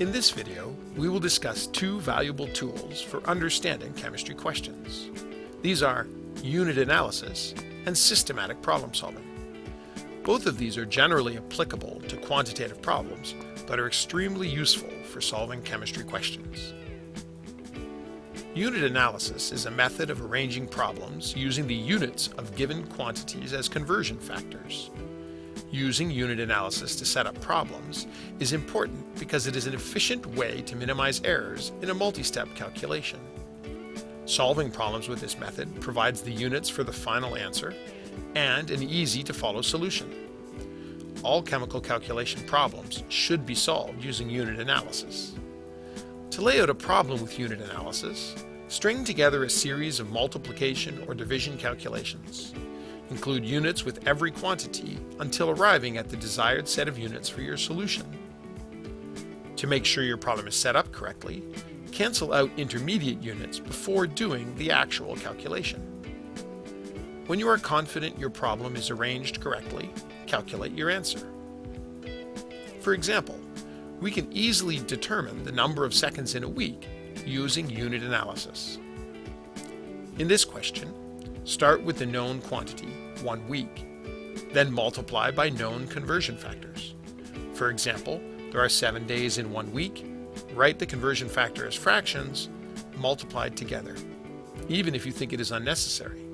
In this video, we will discuss two valuable tools for understanding chemistry questions. These are unit analysis and systematic problem solving. Both of these are generally applicable to quantitative problems, but are extremely useful for solving chemistry questions. Unit analysis is a method of arranging problems using the units of given quantities as conversion factors. Using unit analysis to set up problems is important because it is an efficient way to minimize errors in a multi-step calculation. Solving problems with this method provides the units for the final answer and an easy-to-follow solution. All chemical calculation problems should be solved using unit analysis. To lay out a problem with unit analysis, string together a series of multiplication or division calculations. Include units with every quantity until arriving at the desired set of units for your solution. To make sure your problem is set up correctly, cancel out intermediate units before doing the actual calculation. When you are confident your problem is arranged correctly, calculate your answer. For example, we can easily determine the number of seconds in a week using unit analysis. In this question, start with the known quantity, one week, then multiply by known conversion factors. For example, there are seven days in one week, write the conversion factor as fractions, multiplied together, even if you think it is unnecessary.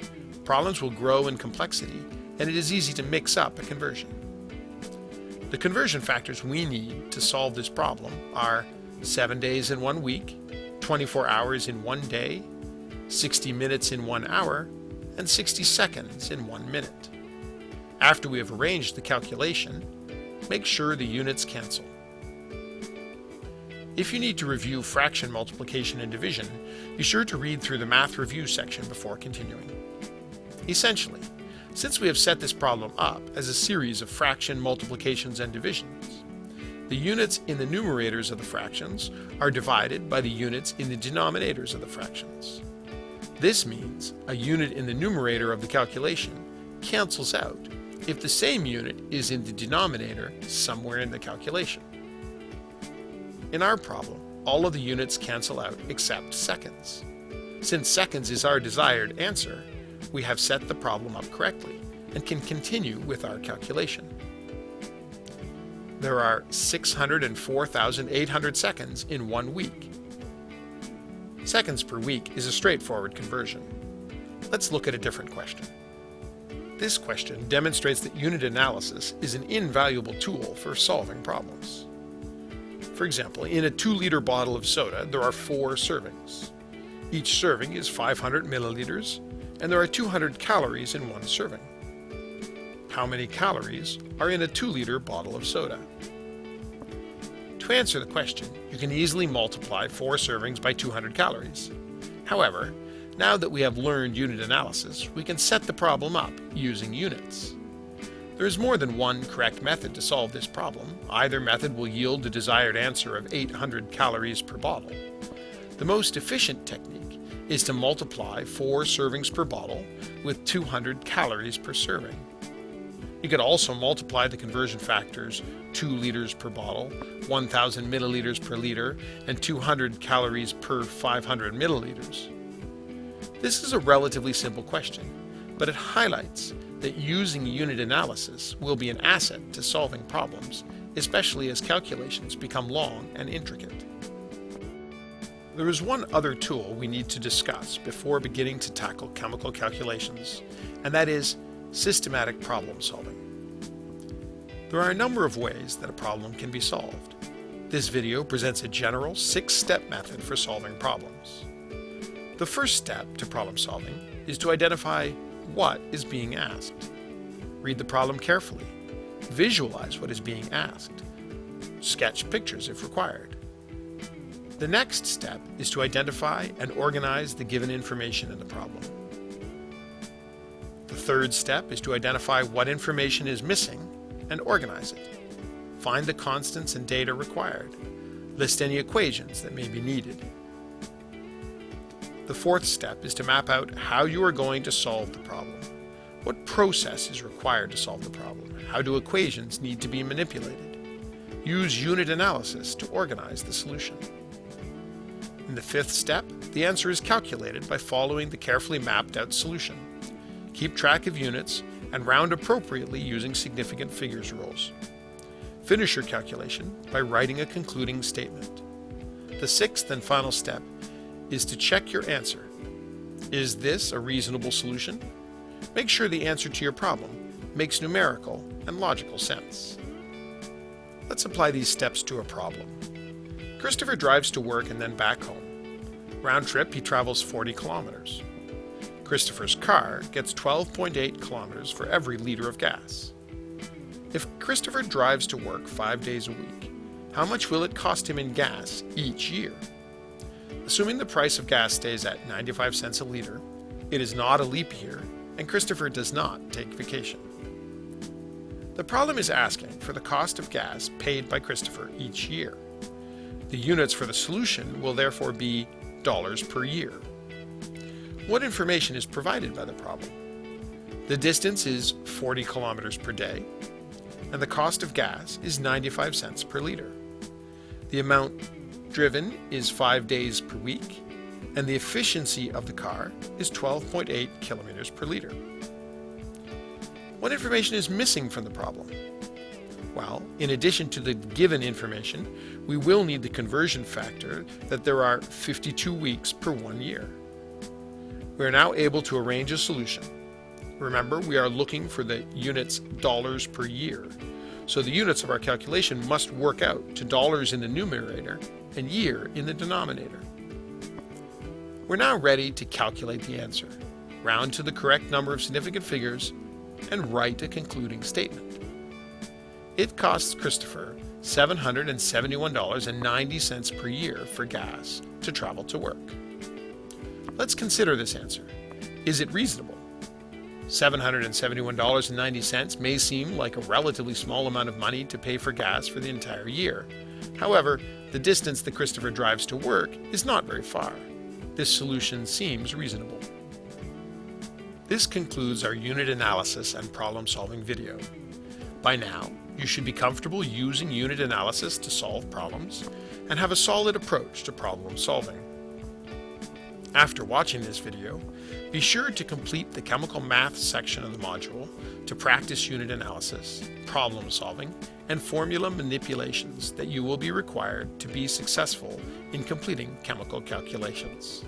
Problems will grow in complexity, and it is easy to mix up a conversion. The conversion factors we need to solve this problem are 7 days in one week, 24 hours in one day, 60 minutes in one hour, and 60 seconds in one minute. After we have arranged the calculation, make sure the units cancel. If you need to review fraction multiplication and division, be sure to read through the Math Review section before continuing. Essentially, since we have set this problem up as a series of fraction multiplications and divisions, the units in the numerators of the fractions are divided by the units in the denominators of the fractions. This means a unit in the numerator of the calculation cancels out if the same unit is in the denominator somewhere in the calculation. In our problem, all of the units cancel out except seconds. Since seconds is our desired answer, we have set the problem up correctly and can continue with our calculation. There are 604,800 seconds in one week. Seconds per week is a straightforward conversion. Let's look at a different question. This question demonstrates that unit analysis is an invaluable tool for solving problems. For example, in a 2-liter bottle of soda, there are four servings. Each serving is 500 milliliters and there are 200 calories in one serving. How many calories are in a 2-liter bottle of soda? To answer the question, you can easily multiply 4 servings by 200 calories. However, now that we have learned unit analysis, we can set the problem up using units. There is more than one correct method to solve this problem. Either method will yield the desired answer of 800 calories per bottle. The most efficient technique is to multiply 4 servings per bottle with 200 calories per serving. You could also multiply the conversion factors 2 liters per bottle, 1000 milliliters per liter, and 200 calories per 500 milliliters. This is a relatively simple question, but it highlights that using unit analysis will be an asset to solving problems, especially as calculations become long and intricate. There is one other tool we need to discuss before beginning to tackle chemical calculations, and that is systematic problem solving. There are a number of ways that a problem can be solved. This video presents a general six-step method for solving problems. The first step to problem solving is to identify what is being asked. Read the problem carefully. Visualize what is being asked. Sketch pictures if required. The next step is to identify and organize the given information in the problem. The third step is to identify what information is missing and organize it. Find the constants and data required. List any equations that may be needed. The fourth step is to map out how you are going to solve the problem. What process is required to solve the problem? How do equations need to be manipulated? use unit analysis to organize the solution. In the fifth step, the answer is calculated by following the carefully mapped out solution. Keep track of units and round appropriately using significant figures rules. Finish your calculation by writing a concluding statement. The sixth and final step is to check your answer. Is this a reasonable solution? Make sure the answer to your problem makes numerical and logical sense. Let's apply these steps to a problem. Christopher drives to work and then back home. Round trip, he travels 40 kilometers. Christopher's car gets 12.8 kilometers for every liter of gas. If Christopher drives to work five days a week, how much will it cost him in gas each year? Assuming the price of gas stays at 95 cents a liter, it is not a leap year, and Christopher does not take vacation. The problem is asking for the cost of gas paid by Christopher each year. The units for the solution will therefore be dollars per year. What information is provided by the problem? The distance is 40 kilometers per day, and the cost of gas is 95 cents per liter. The amount driven is 5 days per week, and the efficiency of the car is 12.8 kilometers per liter. What information is missing from the problem? Well, in addition to the given information, we will need the conversion factor that there are 52 weeks per one year. We are now able to arrange a solution. Remember, we are looking for the units dollars per year, so the units of our calculation must work out to dollars in the numerator and year in the denominator. We're now ready to calculate the answer, round to the correct number of significant figures, and write a concluding statement. It costs Christopher $771.90 per year for gas to travel to work. Let's consider this answer. Is it reasonable? $771.90 may seem like a relatively small amount of money to pay for gas for the entire year. However, the distance that Christopher drives to work is not very far. This solution seems reasonable. This concludes our unit analysis and problem solving video. By now, you should be comfortable using unit analysis to solve problems and have a solid approach to problem solving. After watching this video, be sure to complete the chemical math section of the module to practice unit analysis, problem solving, and formula manipulations that you will be required to be successful in completing chemical calculations.